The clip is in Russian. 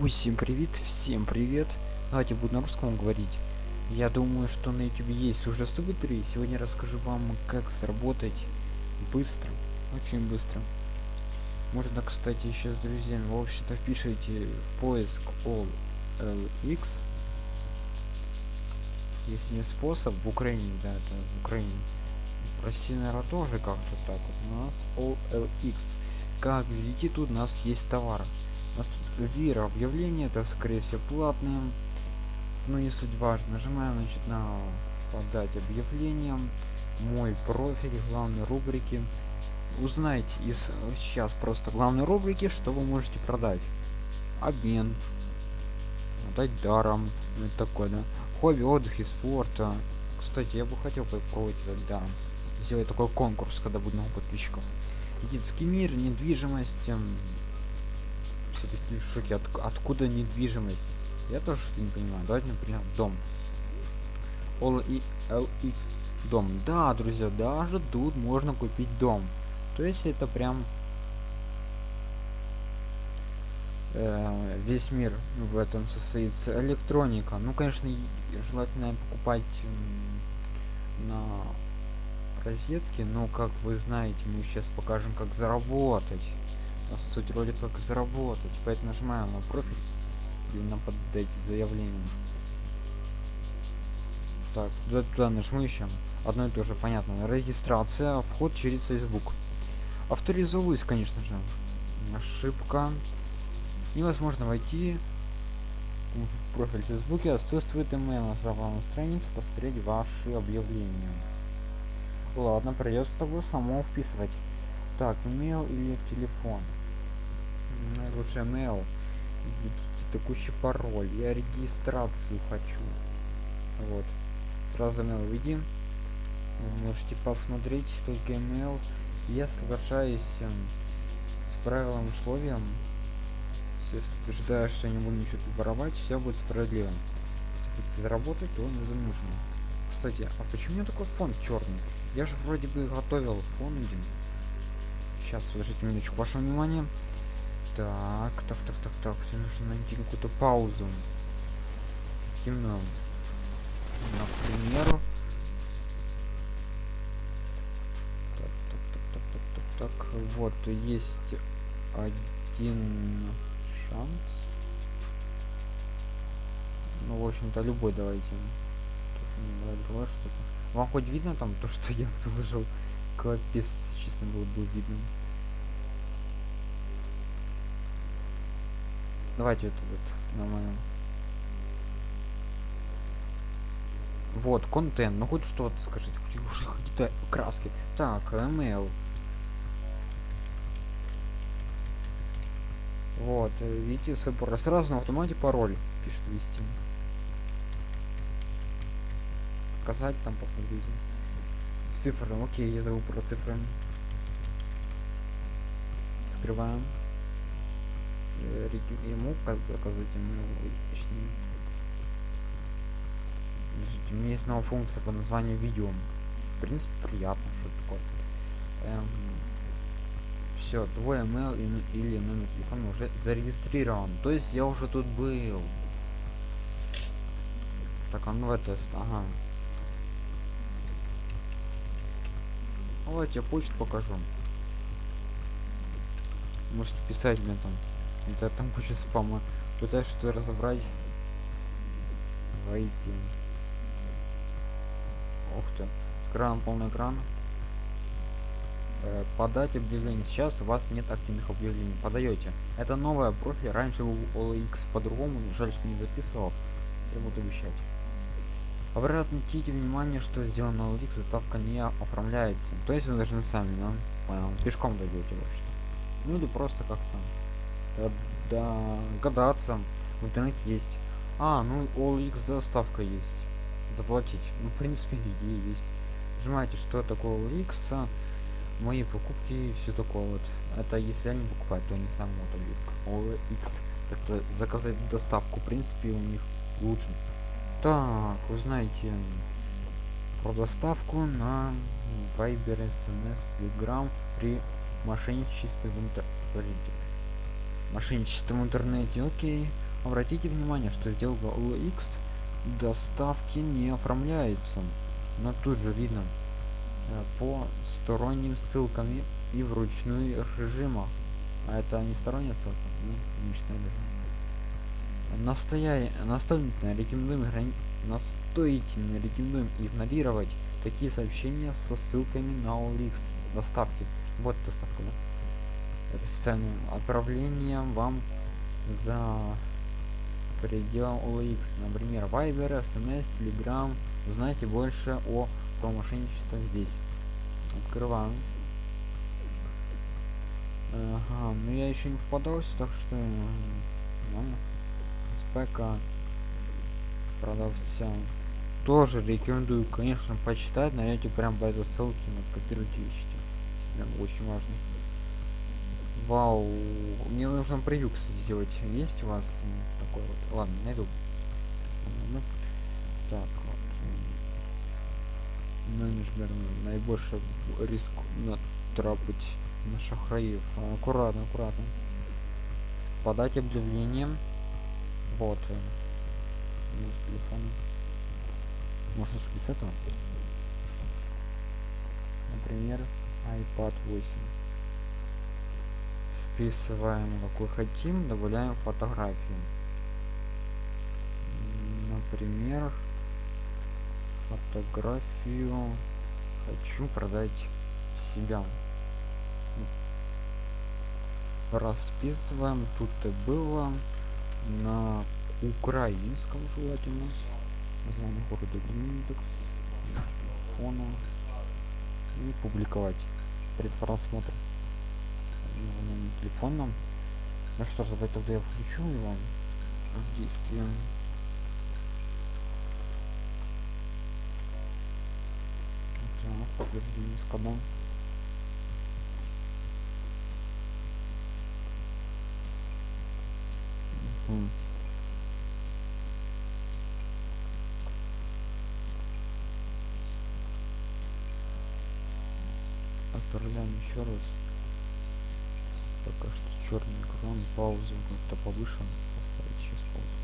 Усім привет, всем привет. Давайте буду на русском говорить. Я думаю, что на YouTube есть уже субтитры. Сегодня расскажу вам, как заработать быстро, очень быстро. Можно, кстати, еще с друзьями. В общем-то, впишите в поиск OLX. Если не способ, в Украине, да, это в Украине. В России, наверное, тоже как-то так вот. У нас OLX. Как видите, тут у нас есть товар. У нас тут вира объявление, это скорее всего платные. Но не суть важно. Нажимаем значит на подать объявление. Мой профиль, главной рубрики. Узнайте из сейчас просто главной рубрики, что вы можете продать. Обмен. Дать даром. Ну, это такое, да. Хобби, отдых и спорта. Кстати, я бы хотел попробовать этот даром. Сделать такой конкурс, когда будет много подписчиков. Детский мир, недвижимость, все-таки в шоке. От, откуда недвижимость? Я тоже что-то не понимаю. Давайте, например, дом. LX дом. Да, друзья, даже тут можно купить дом. То есть это прям э, весь мир в этом состоится. Электроника. Ну, конечно, желательно покупать на розетки, но как вы знаете, мы сейчас покажем, как заработать суть ролика как заработать поэтому нажимаем на профиль и на подать заявление. Так туда, туда нажму еще одно и то же понятно. Регистрация вход через facebook. Авторизовываюсь конечно же. Ошибка. Невозможно войти в профиль в фейсбуке. Отсутствует email. На главную страницу. Посмотреть ваши объявления. Ладно придется было само вписывать так email или телефон? Лучше email введите текущий пароль я регистрацию хочу. Вот. Сразу email введи можете посмотреть только email. Я соглашаюсь эм, с правилом условием. Если утверждаю что я не буду ничего воровать все будет справедливо. Если будете заработать то не нужно. Кстати а почему у меня такой фон черный я же вроде бы готовил фон один сейчас подождите минуточку вашего внимания так, так, так, так, так. Тебе нужно найти какую-то паузу. Темно. Например. Так, так, так, так, так, так. Вот, есть один шанс. Ну, в общем-то, любой давайте. Тут что-то. Вам хоть видно там то, что я выложил? Капец, честно было бы видно. Давайте это вот нормально. Вот, контент, ну хоть что-то скажите, хоть какие-то краски. Так, email. Вот, э, видите, собор сразу на автомате пароль пишет вести. Показать там, посмотрите. Цифры, окей, я забыл про цифры. Скрываем. Ему как заказать ему точнее у меня есть новая функция по названию видео в принципе приятно что такое. Эм, все твой email или номер телефона уже зарегистрирован. То есть я уже тут был. Так а ну тест ага давайте я почту покажу можете писать мне там да там куча спама. Пытаюсь что-то разобрать. Войти. Ух ты. Открываем полный экран. Э, подать объявление. Сейчас у вас нет активных объявлений. Подаете. Это новая профиль. Раньше у OLX по-другому. Жаль, что не записывал. Я буду обещать. Обратите внимание, что сделано OLX, заставка не оформляется. То есть вы должны сами, да? Понял. Пешком дойдете вообще. Ну или просто как-то да, гадаться. В интернете есть. А ну OLX доставка есть. Заплатить. Ну в принципе идея есть. Нажимаете что такое OLX а, мои покупки и все такое вот. Это если они покупают то они сам вот OLX как-то заказать доставку в принципе у них лучше так узнаете про доставку на Viber, SMS, Telegram при мошенничестве в интернете мошенничество в интернете окей Обратите внимание, что сделка OLX доставки не оформляется. Но тут же видно э, по сторонним ссылкам и вручную режима. А это не сторонняя ссылка, ну, личный режим. Настоя... Настоятельно рекомендуем грани... настоятельно рекомендуем игнорировать такие сообщения со ссылками на OLX доставки. Вот доставка, да? Это официальное вам за пределом OLX, например, Viber, SMS, Telegram. Узнайте больше о про здесь. Открываем. Ага, ну я еще не попадался, так что ладно. Спека продавца тоже рекомендую, конечно, почитать, найдете прям по этой ссылке, вот копируйте ищите. Прям очень важно. Вау, мне нужно превью, кстати, сделать. Есть у вас такой вот? Ладно, найду. Так, вот. Менеджмент наибольший риск натрапить на шахраев. Аккуратно, аккуратно. Подать объявление. Вот. телефон. Можно же без этого. Например, iPad 8 вписываем какой хотим добавляем фотографию например фотографию хочу продать себя расписываем тут и было на украинском желательно название города индекс фона и публиковать перед просмотром телефоном. Ну что ж, давай тогда я включу его в действие. Так, подтверждение с кодом. Угу. Еще раз. Пока что черный экран паузу как-то повышен поставить сейчас паузу